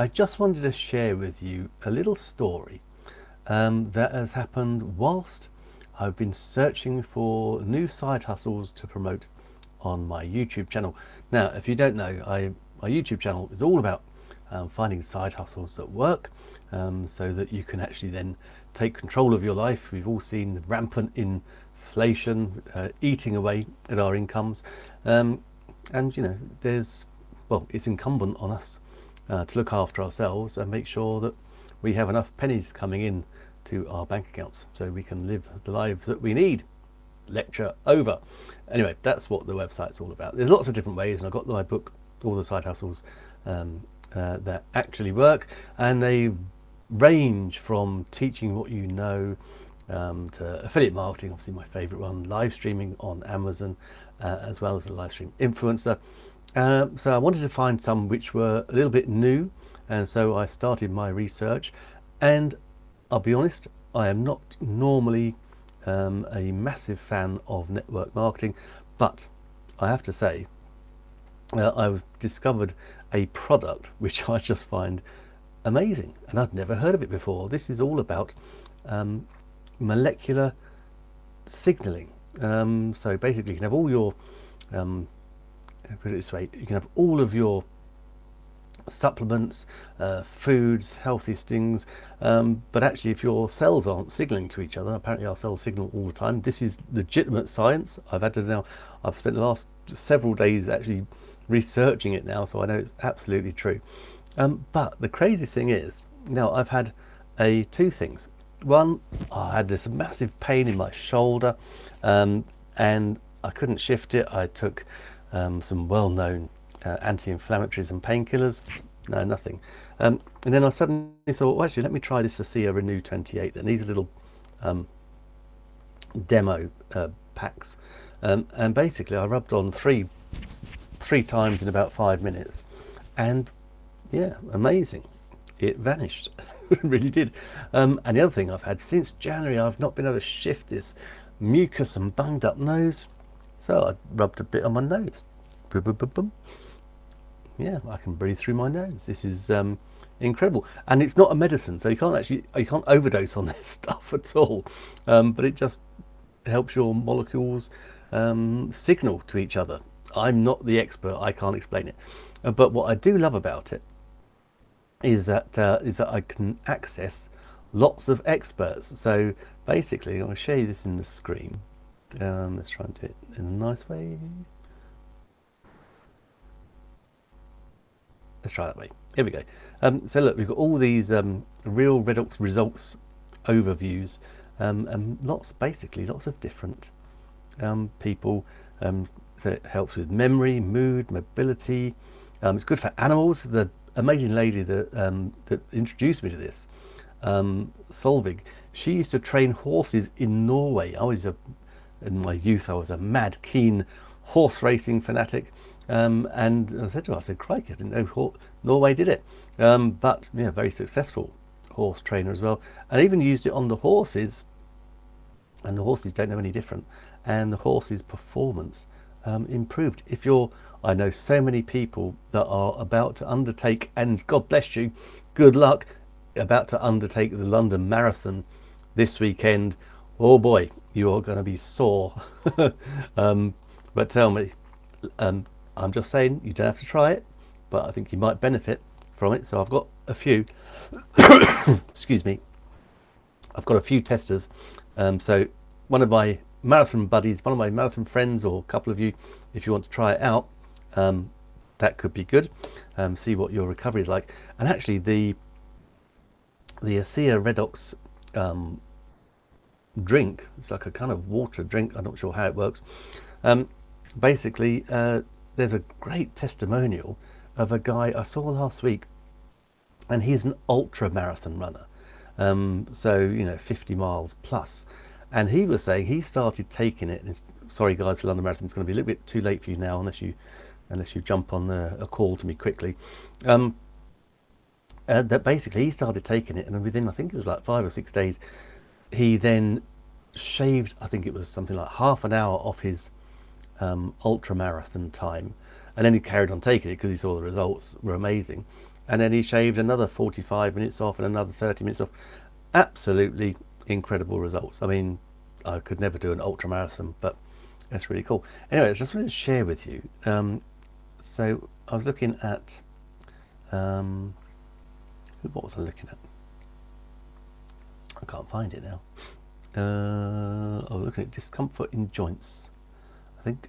I just wanted to share with you a little story um, that has happened whilst I've been searching for new side hustles to promote on my YouTube channel. Now, if you don't know, I, my YouTube channel is all about um, finding side hustles that work um, so that you can actually then take control of your life. We've all seen rampant inflation uh, eating away at our incomes. Um, and, you know, there's, well, it's incumbent on us uh, to look after ourselves and make sure that we have enough pennies coming in to our bank accounts so we can live the lives that we need. Lecture over. Anyway that's what the website's all about. There's lots of different ways and i've got my book all the side hustles um, uh, that actually work and they range from teaching what you know um, to affiliate marketing obviously my favorite one live streaming on amazon uh, as well as a live stream influencer uh, so I wanted to find some which were a little bit new and so I started my research. And I'll be honest I am not normally um, a massive fan of network marketing but I have to say uh, I've discovered a product which I just find amazing and I'd never heard of it before. This is all about um, molecular signaling. Um, so basically you can have all your um, put it this way you can have all of your supplements uh, foods healthiest things um, but actually if your cells aren't signaling to each other apparently our cells signal all the time. This is legitimate science. I've had to now I've spent the last several days actually researching it now so I know it's absolutely true. Um, but the crazy thing is now I've had a two things. One I had this massive pain in my shoulder um, and I couldn't shift it. I took um, some well-known uh, anti-inflammatories and painkillers. No nothing. Um, and then I suddenly thought well actually let me try this ASEA RENU 28 then. These are little um, demo uh, packs. Um, and basically I rubbed on three three times in about five minutes. And yeah amazing. It vanished. It really did. Um, and the other thing I've had since January I've not been able to shift this mucus and bunged up nose so I rubbed a bit on my nose. Boom, boom, boom, boom. Yeah, I can breathe through my nose. This is um, incredible. And it's not a medicine, so you can't actually, you can't overdose on this stuff at all. Um, but it just helps your molecules um, signal to each other. I'm not the expert, I can't explain it. Uh, but what I do love about it is that uh, is that I can access lots of experts. So basically, to show you this in the screen. Um, let's try and do it in a nice way. Let's try that way. Here we go. Um, so look, we've got all these um, real Redox results overviews um, and lots, basically lots of different um, people. Um, so it helps with memory, mood, mobility. it's good for animals. The amazing lady that, that introduced me to this, Solveig, she used to train horses in Norway. I was a in my youth I was a mad keen horse racing fanatic um, and I said to her I said crikey I didn't know Norway did it. Um, but yeah very successful horse trainer as well and even used it on the horses and the horses don't know any different and the horses performance um, improved. If you're I know so many people that are about to undertake and God bless you good luck about to undertake the London Marathon this weekend oh boy you are going to be sore. Um, but tell me um, I'm just saying you don't have to try it but I think you might benefit from it. So I've got a few. Excuse me. I've got a few testers. Um, so one of my marathon buddies one of my marathon friends or a couple of you if you want to try it out um, that could be good. Um, see what your recovery is like. And actually the the ASEA Redox um, drink. It's like a kind of water drink. I'm not sure how it works. Um, basically uh, there's a great testimonial of a guy I saw last week and he's an ultra marathon runner. Um, so you know 50 miles plus. and he was saying he started taking it and sorry guys London Marathon it's going to be a little bit too late for you now unless you unless you jump on a, a call to me quickly. Um, uh, that basically he started taking it and within I think it was like five or six days he then shaved I think it was something like half an hour off his um, ultra marathon time and then he carried on taking it because he saw the results were amazing. And then he shaved another 45 minutes off and another 30 minutes off. Absolutely incredible results. I mean I could never do an ultra marathon but that's really cool. Anyway I just wanted to share with you um, so I was looking at um, what was I looking at? I can't find it now uh, was looking at discomfort in joints. I think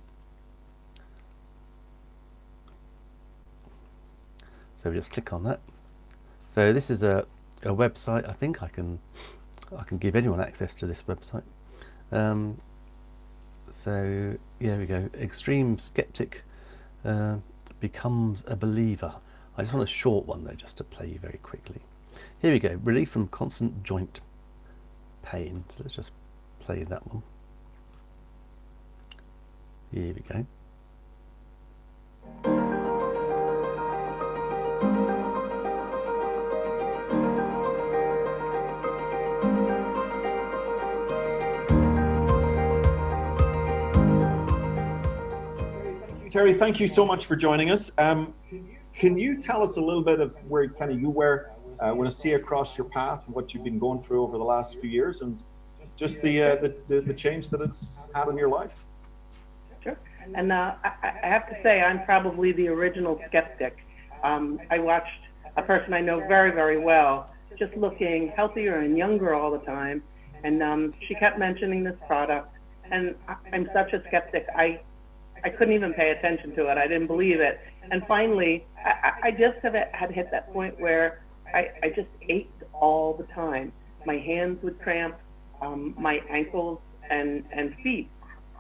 so we just click on that. So this is a, a website. I think I can I can give anyone access to this website. Um, so yeah we go. Extreme skeptic uh, becomes a believer. I just want a short one though just to play you very quickly. Here we go. Relief from constant joint pain so let's just play that one. Here we go. Terry, thank you so much for joining us. Um, can you tell us a little bit of where kind of you were uh, when see across your path and what you've been going through over the last few years and just the, uh, the, the, the, change that it's had in your life? Sure. And uh, I, I, have to say, I'm probably the original skeptic. Um, I watched a person I know very, very well just looking healthier and younger all the time. And um, she kept mentioning this product. And I, I'm such a skeptic. I I couldn't even pay attention to it. I didn't believe it. And finally, I, I just have had hit that point where I, I just ached all the time. My hands would cramp, um, my ankles and, and feet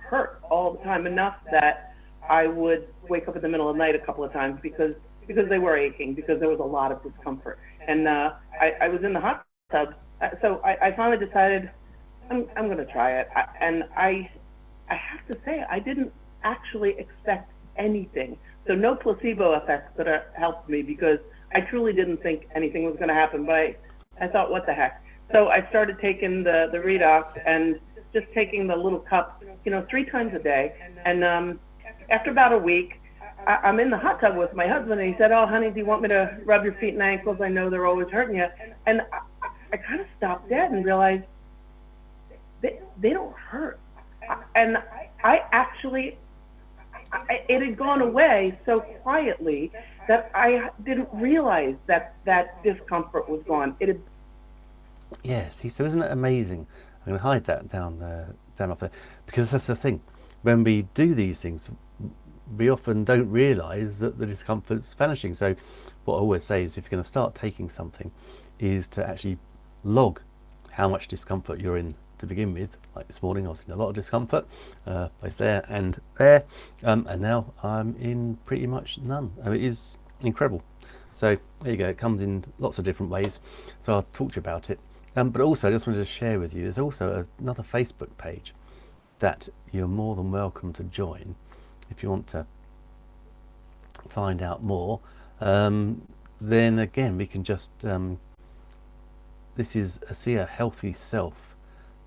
hurt all the time enough that I would wake up in the middle of the night a couple of times because because they were aching because there was a lot of discomfort. And uh, I, I was in the hot tub, uh, so I, I finally decided I'm I'm going to try it. I, and I I have to say I didn't actually expect anything. So no placebo effects that helped me because I truly didn't think anything was going to happen. But I, I thought, what the heck? So I started taking the the redox and just taking the little cup, you know, three times a day. And um, after about a week, I, I'm in the hot tub with my husband, and he said, "Oh, honey, do you want me to rub your feet and ankles? I know they're always hurting you." And I, I kind of stopped dead and realized they they don't hurt. And I actually I, it had gone away so quietly that I didn't realize that that discomfort was gone. It had. Yes, he said, isn't it amazing? I'm going to hide that down there, down off there, because that's the thing. When we do these things, we often don't realise that the discomfort's vanishing. So, what I always say is, if you're going to start taking something, is to actually log how much discomfort you're in to begin with like this morning I was in a lot of discomfort uh, both there and there. Um, and now I'm in pretty much none. It is incredible. So there you go. It comes in lots of different ways. So I'll talk to you about it. Um, but also I just wanted to share with you there's also another Facebook page that you're more than welcome to join if you want to find out more. Um, then again we can just um, this is a see a healthy self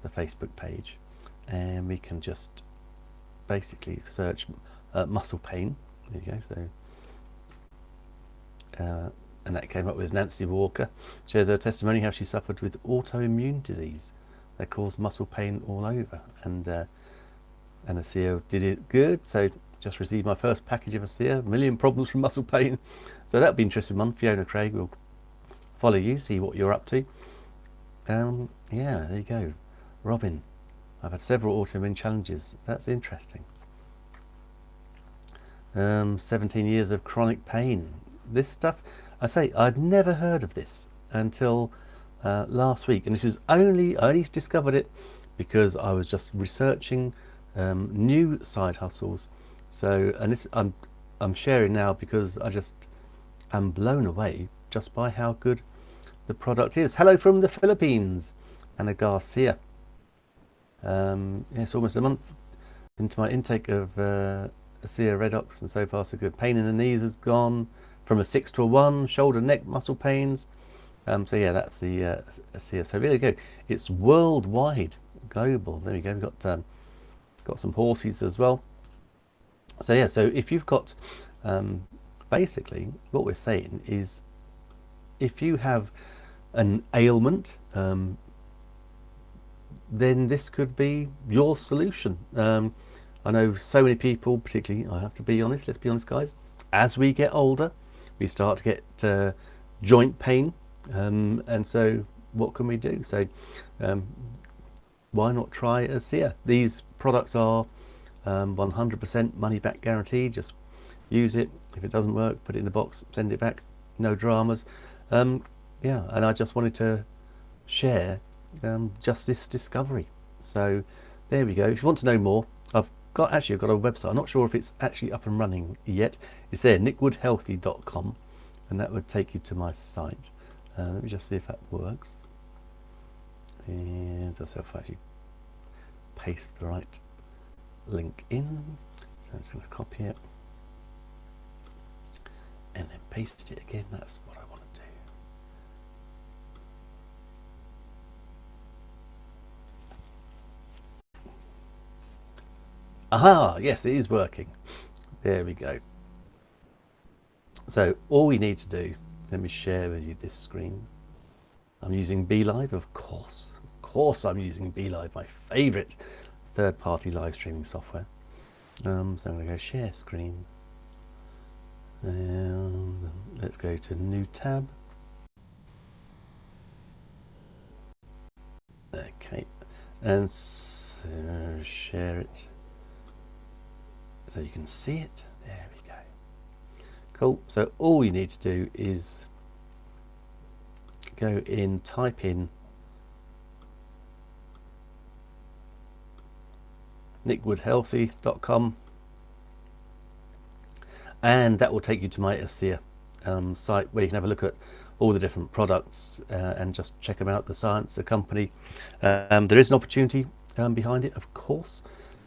the Facebook page and we can just basically search uh, muscle pain. There you go so uh, and that came up with Nancy Walker. Shares her testimony how she suffered with autoimmune disease that caused muscle pain all over and uh, and ASEA did it good. So just received my first package of ASEA a million problems from muscle pain. So that'll be interesting one Fiona Craig will follow you see what you're up to. Um yeah there you go Robin, I've had several autoimmune challenges. That's interesting. Um, 17 years of chronic pain. This stuff, I say, I'd never heard of this until uh, last week. And this is only, I only discovered it because I was just researching um, new side hustles. So, and this, I'm, I'm sharing now because I just am blown away just by how good the product is. Hello from the Philippines, Anna Garcia um, yes, almost a month into my intake of uh, ASEA Redox and so far so good. Pain in the knees has gone from a 6 to a 1, shoulder neck muscle pains. Um, so yeah, that's the uh, ASEA. So there you go. It's worldwide, global. There we go. We've got, um, got some horses as well. So yeah, so if you've got, um, basically what we're saying is if you have an ailment, um, then this could be your solution. Um, I know so many people, particularly, I have to be honest, let's be honest guys, as we get older, we start to get uh, joint pain. Um, and so what can we do? So um, why not try ASEA? These products are 100% um, money back guarantee. Just use it. If it doesn't work, put it in the box, send it back. No dramas. Um, yeah, and I just wanted to share um, just this discovery. So there we go. If you want to know more, I've got actually I've got a website. I'm not sure if it's actually up and running yet. It's there, nickwoodhealthy.com, and that would take you to my site. Uh, let me just see if that works. And just if I actually paste the right link in. So I'm going to copy it and then paste it again. That's what I want to do. Aha, yes, it is working. There we go. So all we need to do, let me share with you this screen. I'm using BeLive, of course. Of course I'm using BeLive, my favorite third-party live streaming software. Um, so I'm going to go share screen. And let's go to new tab. Okay, and so share it so you can see it. There we go. Cool. So all you need to do is go in, type in nickwoodhealthy.com and that will take you to my ASEA um, site where you can have a look at all the different products uh, and just check them out, the science, the company. Um, there is an opportunity um, behind it, of course.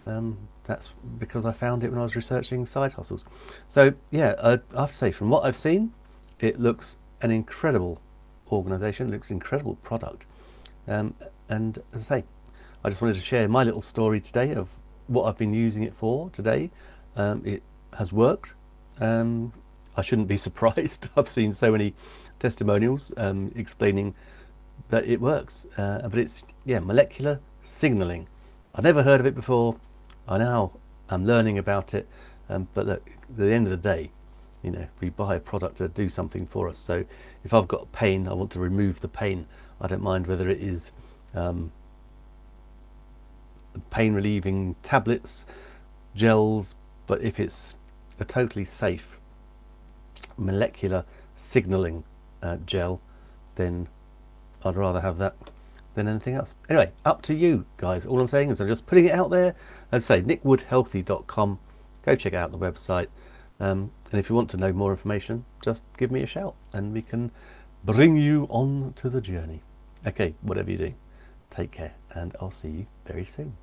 Um, that's because I found it when I was researching side hustles. So yeah, uh, I have to say, from what I've seen, it looks an incredible organization, looks incredible product. Um, and as I say, I just wanted to share my little story today of what I've been using it for today. Um, it has worked. Um, I shouldn't be surprised. I've seen so many testimonials um, explaining that it works. Uh, but it's, yeah, molecular signaling. I've never heard of it before. I now am learning about it. Um, but look, at the end of the day, you know, we buy a product to do something for us. So if I've got pain, I want to remove the pain. I don't mind whether it is um, pain relieving tablets, gels, but if it's a totally safe molecular signaling uh, gel, then I'd rather have that than anything else. Anyway, up to you guys. All I'm saying is I'm just putting it out there. As I say, nickwoodhealthy.com. Go check out the website. Um, and if you want to know more information, just give me a shout and we can bring you on to the journey. Okay, whatever you do, take care and I'll see you very soon.